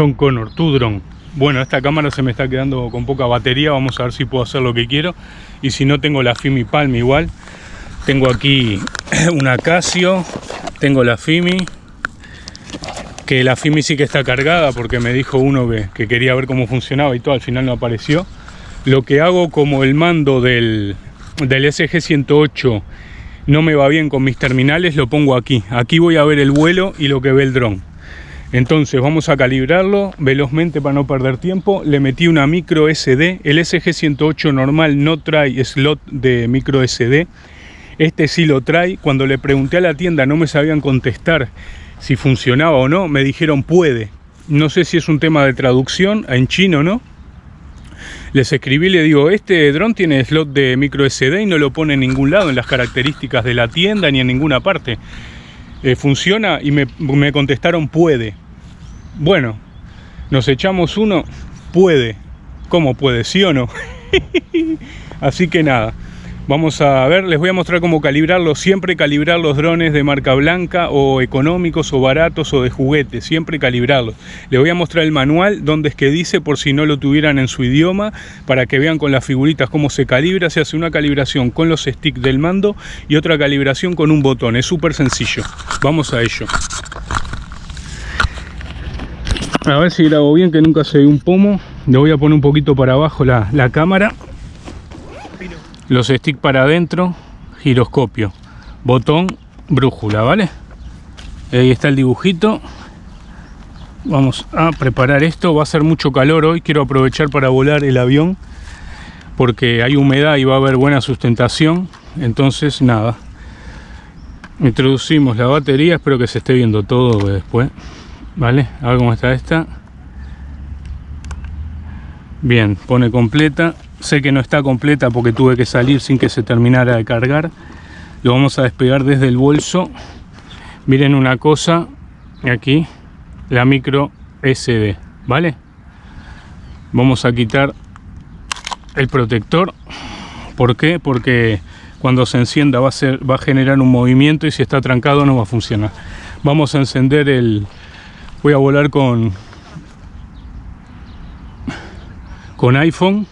John Connor, tu dron. Bueno, esta cámara se me está quedando con poca batería, vamos a ver si puedo hacer lo que quiero. Y si no, tengo la Fimi Palm igual. Tengo aquí una Casio, tengo la Fimi, que la Fimi sí que está cargada porque me dijo uno que, quería ver cómo funcionaba y todo, al final no apareció. Lo que hago como el mando del, del SG-108 no me va bien con mis terminales, lo pongo aquí. Aquí voy a ver el vuelo y lo que ve el dron. Entonces vamos a calibrarlo velozmente para no perder tiempo. Le metí una micro SD. El SG-108 normal no trae slot de micro SD. Este sí lo trae. Cuando le pregunté a la tienda no me sabían contestar si funcionaba o no. Me dijeron puede. No sé si es un tema de traducción en chino no. Les escribí y le digo, este dron tiene slot de micro SD y no lo pone en ningún lado en las características de la tienda ni en ninguna parte. Eh, funciona y me, me contestaron puede. Bueno, nos echamos uno, puede. ¿Cómo puede? ¿Sí o no? Así que nada, vamos a ver, les voy a mostrar cómo calibrarlo. Siempre calibrar los drones de marca blanca o económicos o baratos o de juguete. Siempre calibrarlos. Les voy a mostrar el manual donde es que dice por si no lo tuvieran en su idioma para que vean con las figuritas cómo se calibra. Se hace una calibración con los sticks del mando y otra calibración con un botón. Es súper sencillo. Vamos a ello. A ver si grabo bien, que nunca se ve un pomo. Le voy a poner un poquito para abajo la, cámara. Los sticks para adentro, giroscopio, botón, brújula, ¿vale? Ahí está el dibujito. Vamos a preparar esto. Va a ser mucho calor hoy. Quiero aprovechar para volar el avión. Porque hay humedad y va a haber buena sustentación. Entonces, nada. Introducimos la batería. Espero que se esté viendo todo después. ¿Vale? A ver cómo está esta. Bien, pone completa. Sé que no está completa porque tuve que salir sin que se terminara de cargar. Lo vamos a despegar desde el bolso. Miren una cosa, aquí, la micro SD, ¿vale? Vamos a quitar el protector. ¿Por qué? Porque cuando se encienda va a, generar un movimiento y si está trancado no va a funcionar. Vamos a encender el, voy a volar con con iPhone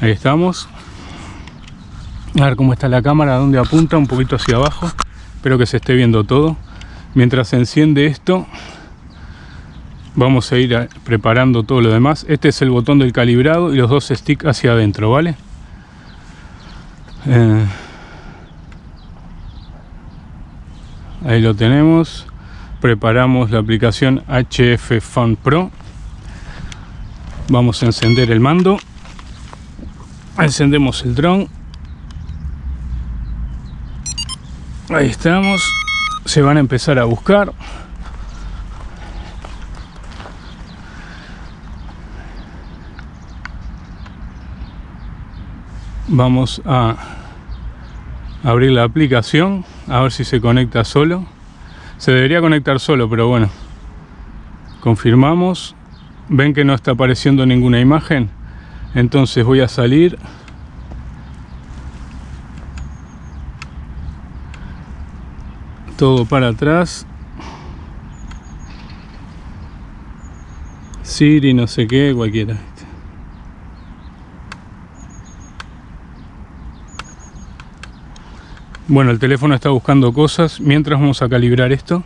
ahí estamos. A ver cómo está la cámara, dónde apunta, un poquito hacia abajo. Espero que se esté viendo todo. Mientras se enciende esto vamos a ir preparando todo lo demás. Este es el botón del calibrado y los dos sticks hacia adentro vale eh, ahí lo tenemos. Preparamos la aplicación HF Fun Pro. Vamos a encender el mando encendemos el dron. Ahí estamos. Se van a empezar a buscar. Vamos a abrir la aplicación a ver si se conecta solo. Se debería conectar solo pero bueno. Confirmamos. Ven que no está apareciendo ninguna imagen entonces voy a salir todo para atrás Siri no sé qué cualquiera Bueno, el teléfono está buscando cosas. Mientras vamos a calibrar esto.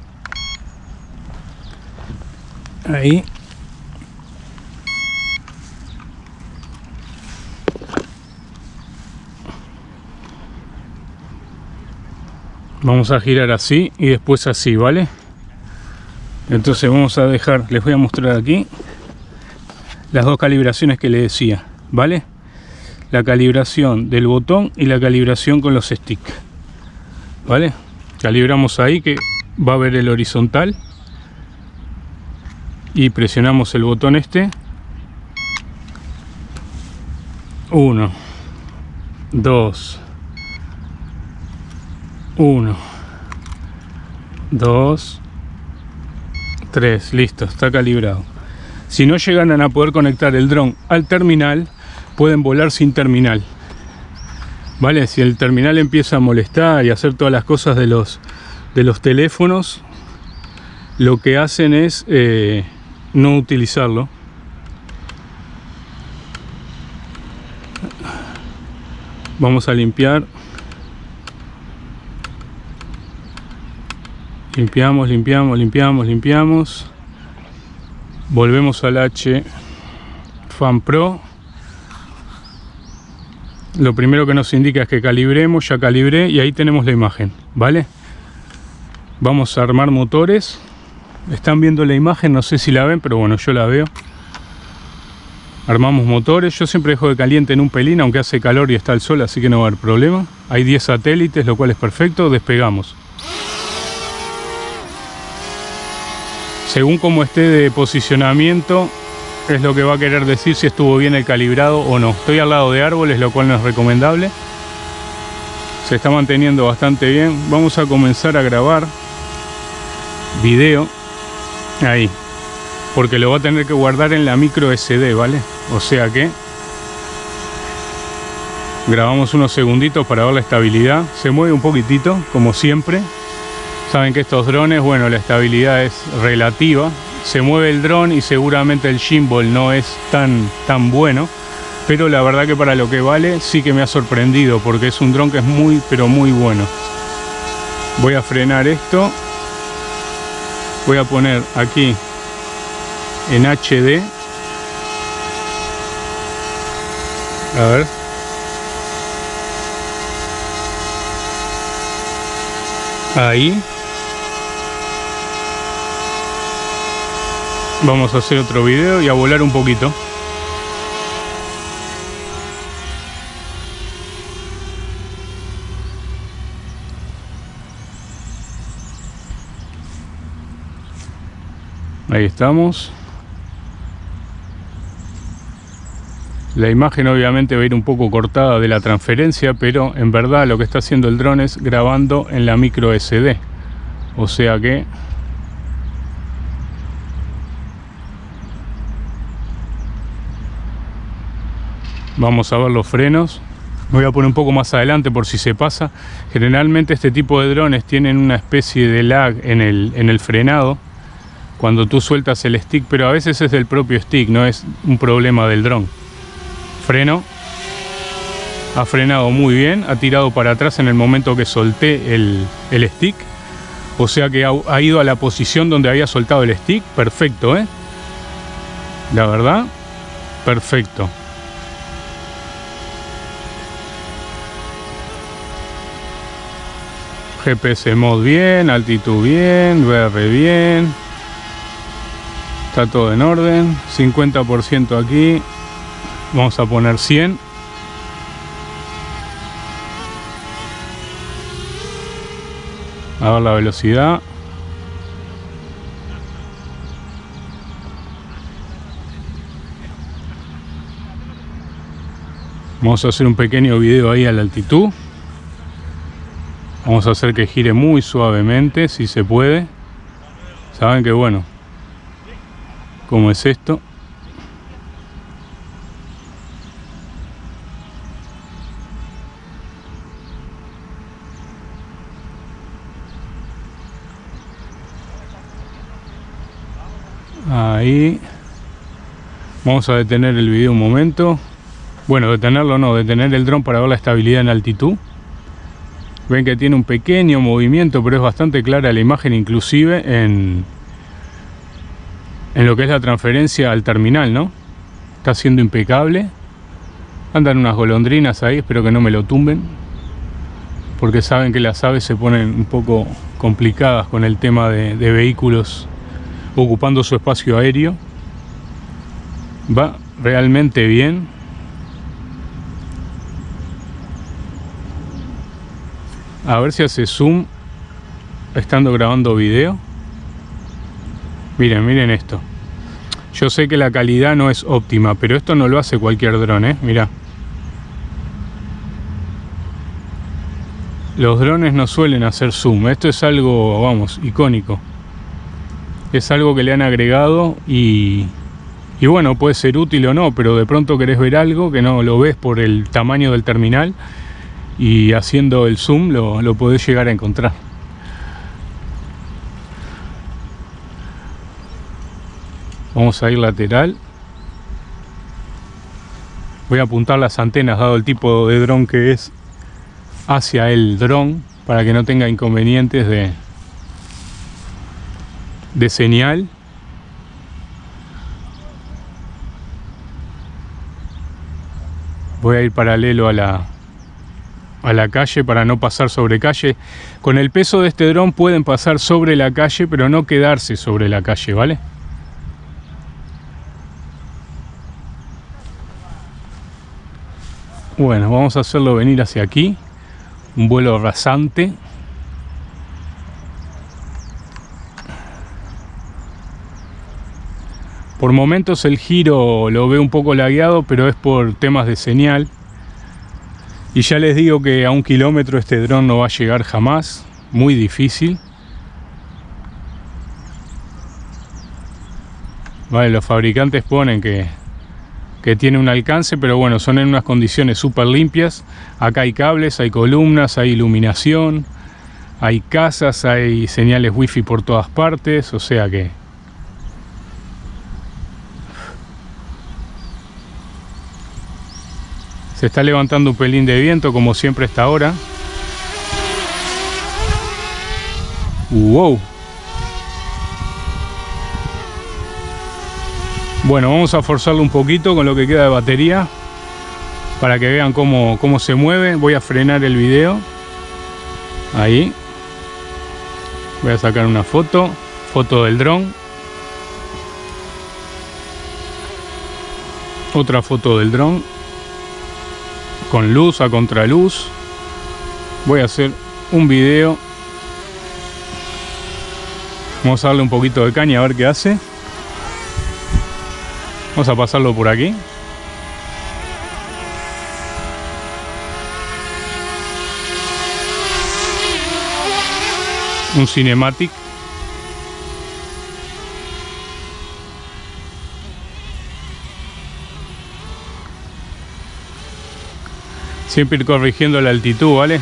Ahí. Vamos a girar así y después así, ¿vale? Entonces vamos a dejar, les voy a mostrar aquí las dos calibraciones que le decía, ¿vale? La calibración del botón y la calibración con los sticks. ¿vale? Calibramos ahí que va a ver el horizontal y presionamos el botón este 1 2 1 2 3 listo está calibrado si no llegan a poder conectar el dron al terminal pueden volar sin terminal ¿Vale? Si el terminal empieza a molestar y a hacer todas las cosas de los, de los teléfonos, lo que hacen es eh, no utilizarlo. Vamos a limpiar. Limpiamos, limpiamos, limpiamos, limpiamos. Volvemos al H Fan Pro lo primero que nos indica es que calibremos, ya calibré y ahí tenemos la imagen, ¿vale? Vamos a armar motores. Están viendo la imagen, no sé si la ven, pero bueno, yo la veo. Armamos motores, yo siempre dejo de caliente en un pelín, aunque hace calor y está el sol, así que no va a haber problema. Hay 10 satélites, lo cual es perfecto, despegamos. Según como esté de posicionamiento, es lo que va a querer decir si estuvo bien el calibrado o no. Estoy al lado de árboles, lo cual no es recomendable. Se está manteniendo bastante bien. Vamos a comenzar a grabar video ahí. Porque lo va a tener que guardar en la micro SD, ¿vale? O sea que grabamos unos segunditos para ver la estabilidad. Se mueve un poquitito, como siempre. Saben que estos drones, bueno, la estabilidad es relativa. Se mueve el dron y seguramente el gimbal no es tan, tan bueno. Pero la verdad que para lo que vale sí que me ha sorprendido porque es un dron que es muy pero muy bueno. Voy a frenar esto. Voy a poner aquí en HD a ver. Ahí Vamos a hacer otro video y a volar un poquito. Ahí estamos. La imagen obviamente va a ir un poco cortada de la transferencia, pero en verdad lo que está haciendo el dron es grabando en la micro SD. O sea que Vamos a ver los frenos. Me voy a poner un poco más adelante por si se pasa. Generalmente este tipo de drones tienen una especie de lag en el, en el frenado cuando tú sueltas el stick, pero a veces es del propio stick, no es un problema del dron. Freno. Ha frenado muy bien, ha tirado para atrás en el momento que solté el, el stick. O sea que ha, ha, ido a la posición donde había soltado el stick. Perfecto, ¿eh? La verdad, perfecto. GPS mod bien, altitud bien, VR bien. Está todo en orden. 50% aquí. Vamos a poner 100. A ver la velocidad. Vamos a hacer un pequeño video ahí a la altitud. Vamos a hacer que gire muy suavemente, si se puede. Saben que bueno, como es esto. Ahí. Vamos a detener el video un momento. Bueno, detenerlo no, detener el dron para ver la estabilidad en altitud. Ven que tiene un pequeño movimiento, pero es bastante clara la imagen inclusive en, en lo que es la transferencia al terminal, ¿no? Está siendo impecable. Andan unas golondrinas ahí, espero que no me lo tumben. Porque saben que las aves se ponen un poco complicadas con el tema de, de vehículos ocupando su espacio aéreo. Va realmente bien. A ver si hace zoom estando grabando video. Miren, miren esto. Yo sé que la calidad no es óptima, pero esto no lo hace cualquier dron, ¿eh? Mira. Los drones no suelen hacer zoom. Esto es algo, vamos, icónico. Es algo que le han agregado y, y bueno, puede ser útil o no, pero de pronto querés ver algo que no lo ves por el tamaño del terminal y haciendo el zoom lo, lo podés llegar a encontrar. Vamos a ir lateral. Voy a apuntar las antenas dado el tipo de dron que es hacia el dron para que no tenga inconvenientes de, de señal. Voy a ir paralelo a la, a la calle para no pasar sobre calle. Con el peso de este dron pueden pasar sobre la calle, pero no quedarse sobre la calle, ¿vale? Bueno, vamos a hacerlo venir hacia aquí. Un vuelo rasante. Por momentos el giro lo veo un poco lagueado, pero es por temas de señal. Y ya les digo que a un kilómetro este dron no va a llegar jamás. Muy difícil. Vale, los fabricantes ponen que que tiene un alcance, pero bueno, son en unas condiciones súper limpias. Acá hay cables, hay columnas, hay iluminación, hay casas, hay señales wifi por todas partes, o sea que... Se está levantando un pelín de viento, como siempre esta hora. ¡Wow! Bueno, vamos a forzarlo un poquito con lo que queda de batería para que vean cómo, cómo se mueve. Voy a frenar el video. Ahí. Voy a sacar una foto. Foto del dron. Otra foto del dron. Con luz a contraluz. Voy a hacer un video. Vamos a darle un poquito de caña a ver qué hace. Vamos a pasarlo por aquí. Un cinematic. Siempre ir corrigiendo la altitud, ¿vale?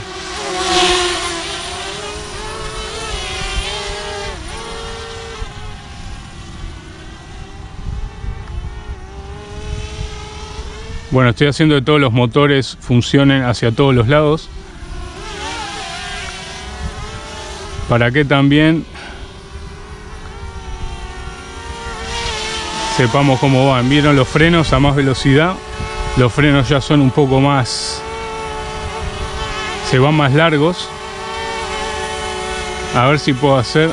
Bueno, estoy haciendo que todos los motores funcionen hacia todos los lados. Para que también sepamos cómo van. Vieron los frenos a más velocidad. Los frenos ya son un poco más... Se van más largos. A ver si puedo hacer...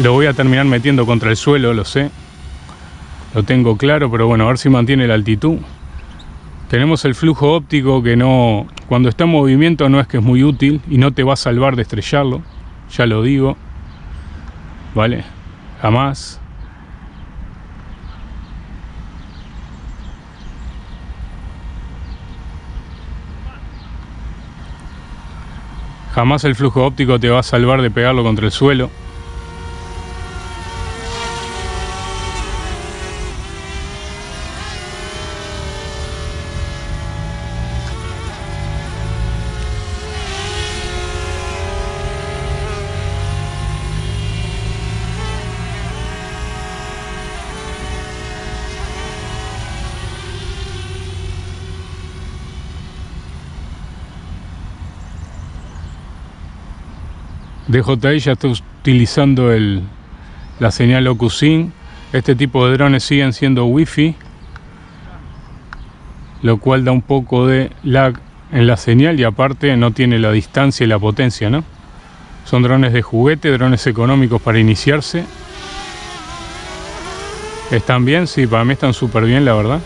Lo voy a terminar metiendo contra el suelo, lo sé. Lo tengo claro, pero bueno, a ver si mantiene la altitud. Tenemos el flujo óptico que no, cuando está en movimiento no es que es muy útil y no te va a salvar de estrellarlo, ya lo digo, ¿vale? Jamás. Jamás el flujo óptico te va a salvar de pegarlo contra el suelo. DJI ya está utilizando la señal OcuSync. Este tipo de drones siguen siendo Wi-Fi, lo cual da un poco de lag en la señal y aparte no tiene la distancia y la potencia, ¿no? Son drones de juguete, drones económicos para iniciarse. ¿Están bien? Sí, para mí están súper bien, la verdad.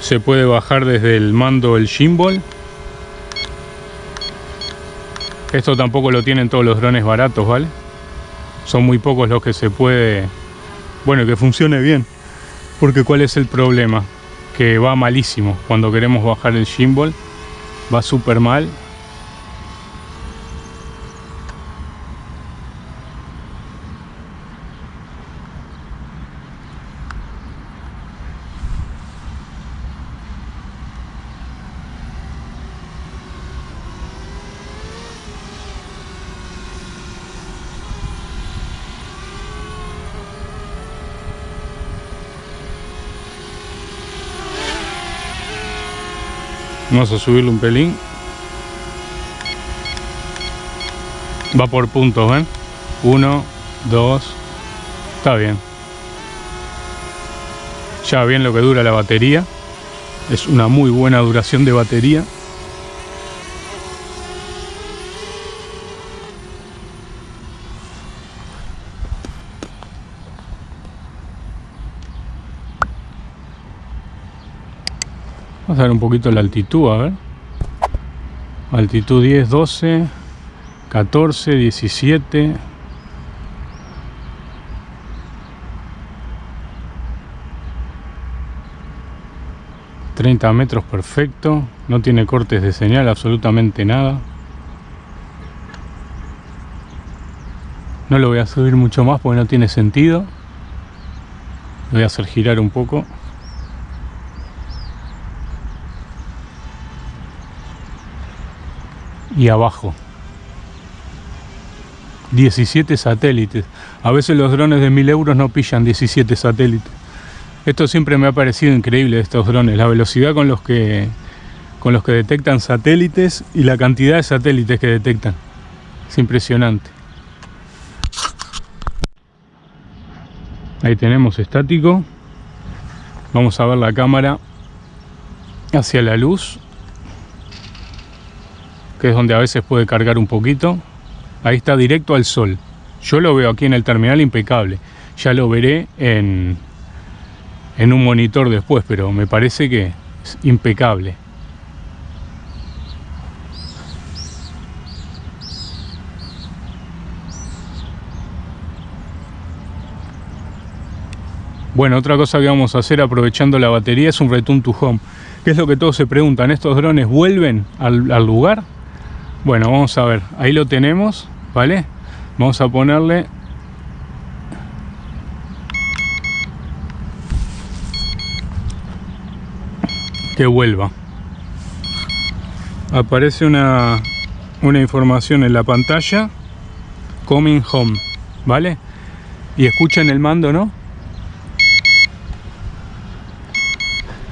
Se puede bajar desde el mando el gimbal esto tampoco lo tienen todos los drones baratos, ¿vale? Son muy pocos los que se puede... Bueno, que funcione bien. Porque ¿cuál es el problema? Que va malísimo. Cuando queremos bajar el gimbal, va súper mal. Vamos a subirle un pelín. Va por puntos, ¿ven? Uno, dos. Está bien. Ya bien lo que dura la batería. Es una muy buena duración de batería. A ver un poquito la altitud, a ver. Altitud 10, 12, 14, 17. ...30 metros perfecto... ...no tiene cortes de señal... ...absolutamente nada... ...no lo voy a subir mucho más... ...porque no tiene sentido... ...lo voy a hacer girar un poco... y abajo. 17 satélites. A veces los drones de 1000 euros no pillan 17 satélites. Esto siempre me ha parecido increíble estos drones. La velocidad con los que con los que detectan satélites y la cantidad de satélites que detectan. Es impresionante. Ahí tenemos estático. Vamos a ver la cámara hacia la luz que es donde a veces puede cargar un poquito. Ahí está directo al sol. Yo lo veo aquí en el terminal impecable. Ya lo veré en, en un monitor después, pero me parece que es impecable. Bueno, otra cosa que vamos a hacer aprovechando la batería es un return to home. ¿Qué es lo que todos se preguntan? ¿Estos drones vuelven al, al lugar? Bueno, vamos a ver. Ahí lo tenemos, ¿vale? Vamos a ponerle... Que vuelva. Aparece una, una información en la pantalla. Coming home, ¿vale? Y escuchan el mando, ¿no?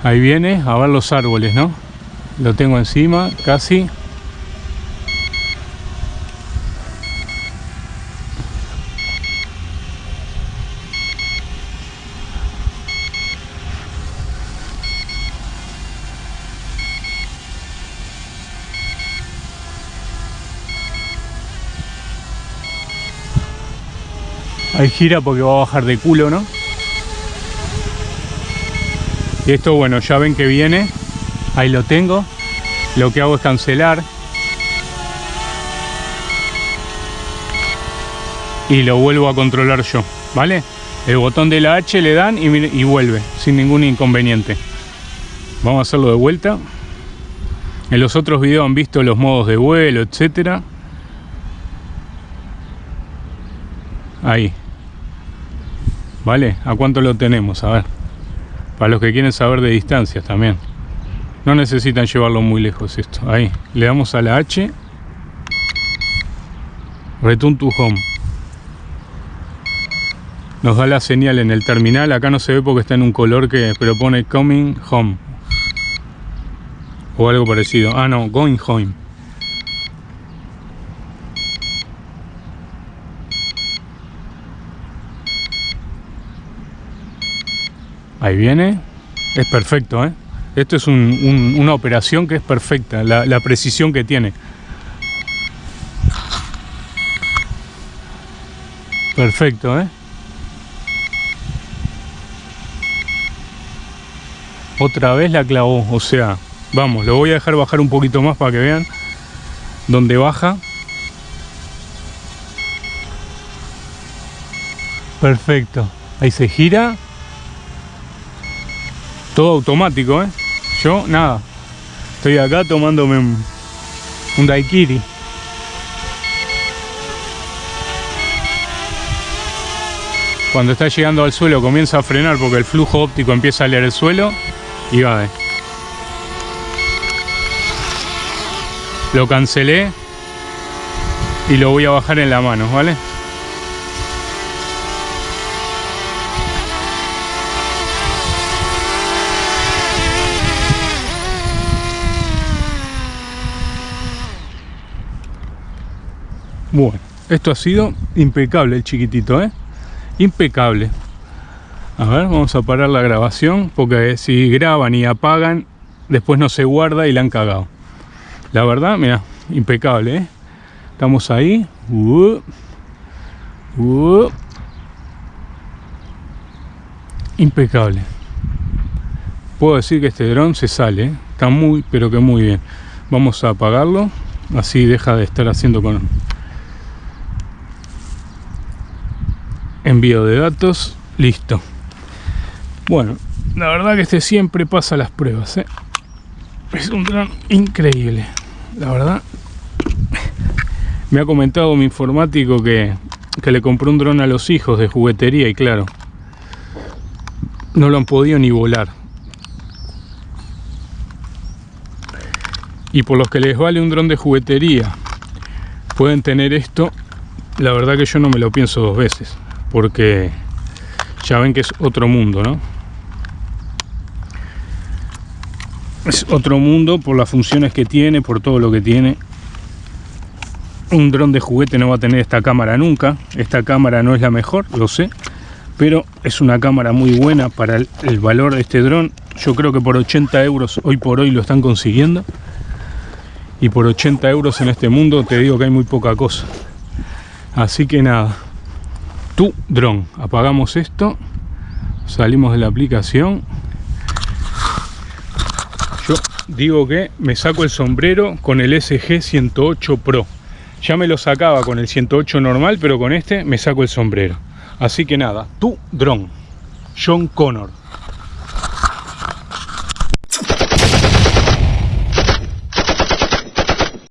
Ahí viene, a ver los árboles, ¿no? Lo tengo encima, casi. Ahí gira porque va a bajar de culo, ¿no? Y esto, bueno, ya ven que viene. Ahí lo tengo. Lo que hago es cancelar. Y lo vuelvo a controlar yo, ¿vale? El botón de la H le dan y, y vuelve, sin ningún inconveniente. Vamos a hacerlo de vuelta. En los otros videos han visto los modos de vuelo, etcétera. Ahí, ¿Vale? ¿A cuánto lo tenemos? A ver. Para los que quieren saber de distancias también. No necesitan llevarlo muy lejos esto. Ahí. Le damos a la H. Return to home. Nos da la señal en el terminal. Acá no se ve porque está en un color que... Pero pone coming home. O algo parecido. Ah, no. Going home. Ahí viene. Es perfecto, ¿eh? Esto es una operación que es perfecta, la, precisión que tiene. Perfecto, ¿eh? Otra vez la clavó, o sea, vamos, lo voy a dejar bajar un poquito más para que vean dónde baja. Perfecto, ahí se gira todo automático, ¿eh? Yo, nada. Estoy acá tomándome un, un daiquiri. Cuando está llegando al suelo comienza a frenar porque el flujo óptico empieza a leer el suelo y va. ¿eh? Lo cancelé y lo voy a bajar en la mano, ¿vale? Bueno, esto ha sido impecable el chiquitito, ¿eh? Impecable. A ver, vamos a parar la grabación porque si graban y apagan, después no se guarda y la han cagado. La verdad, mira, impecable, ¿eh? Estamos ahí. Uh, uh. Impecable. Puedo decir que este dron se sale, ¿eh? está muy, pero que muy bien. Vamos a apagarlo, así deja de estar haciendo con envío de datos, listo. Bueno, la verdad que este siempre pasa las pruebas. ¿eh? Es un dron increíble. La verdad. Me ha comentado mi informático que, que le compró un dron a los hijos de juguetería y claro, no lo han podido ni volar. Y por los que les vale un dron de juguetería, pueden tener esto, la verdad que yo no me lo pienso dos veces, porque ya ven que es otro mundo, ¿no? es otro mundo por las funciones que tiene, por todo lo que tiene. Un dron de juguete no va a tener esta cámara nunca. Esta cámara no es la mejor, lo sé. Pero es una cámara muy buena para el, valor de este dron. Yo creo que por 80 euros hoy por hoy lo están consiguiendo. Y por 80 euros en este mundo te digo que hay muy poca cosa. Así que nada. Tu dron. Apagamos esto. Salimos de la aplicación digo que me saco el sombrero con el SG 108 Pro. Ya me lo sacaba con el 108 normal, pero con este me saco el sombrero. Así que nada, tu dron, John Connor.